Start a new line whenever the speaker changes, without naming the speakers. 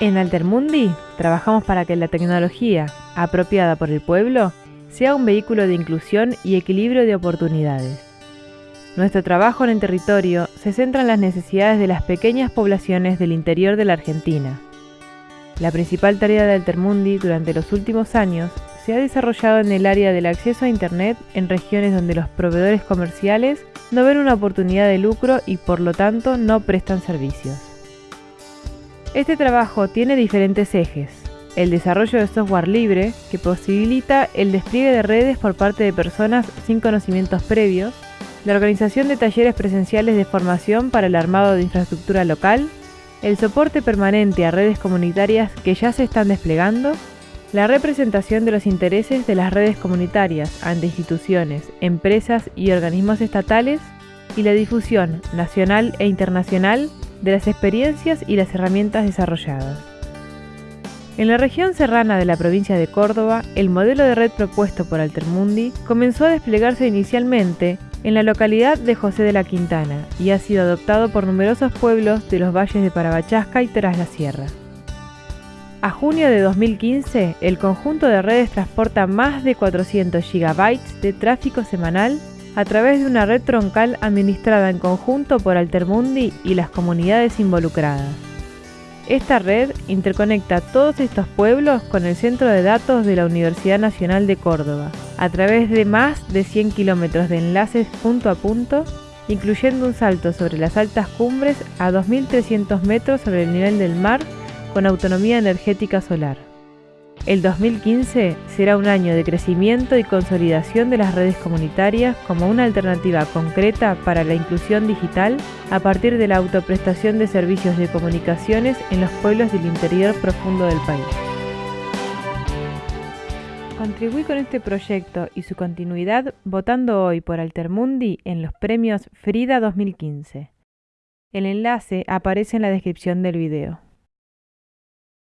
En Altermundi trabajamos para que la tecnología, apropiada por el pueblo, sea un vehículo de inclusión y equilibrio de oportunidades. Nuestro trabajo en el territorio se centra en las necesidades de las pequeñas poblaciones del interior de la Argentina. La principal tarea de Altermundi durante los últimos años se ha desarrollado en el área del acceso a Internet en regiones donde los proveedores comerciales no ven una oportunidad de lucro y por lo tanto no prestan servicios. Este trabajo tiene diferentes ejes. El desarrollo de software libre, que posibilita el despliegue de redes por parte de personas sin conocimientos previos, la organización de talleres presenciales de formación para el armado de infraestructura local, el soporte permanente a redes comunitarias que ya se están desplegando, la representación de los intereses de las redes comunitarias ante instituciones, empresas y organismos estatales. Y la difusión nacional e internacional de las experiencias y las herramientas desarrolladas. En la región serrana de la provincia de Córdoba, el modelo de red propuesto por Altermundi comenzó a desplegarse inicialmente en la localidad de José de la Quintana y ha sido adoptado por numerosos pueblos de los valles de Parabachasca y Tras la Sierra. A junio de 2015, el conjunto de redes transporta más de 400 GB de tráfico semanal a través de una red troncal administrada en conjunto por Altermundi y las comunidades involucradas. Esta red interconecta todos estos pueblos con el centro de datos de la Universidad Nacional de Córdoba, a través de más de 100 kilómetros de enlaces punto a punto, incluyendo un salto sobre las altas cumbres a 2.300 metros sobre el nivel del mar con autonomía energética solar. El 2015 será un año de crecimiento y consolidación de las redes comunitarias como una alternativa concreta para la inclusión digital a partir de la autoprestación de servicios de comunicaciones en los pueblos del interior profundo del país. Contribuí con este proyecto y su continuidad votando hoy por Altermundi en los premios Frida 2015. El enlace aparece en la descripción del video.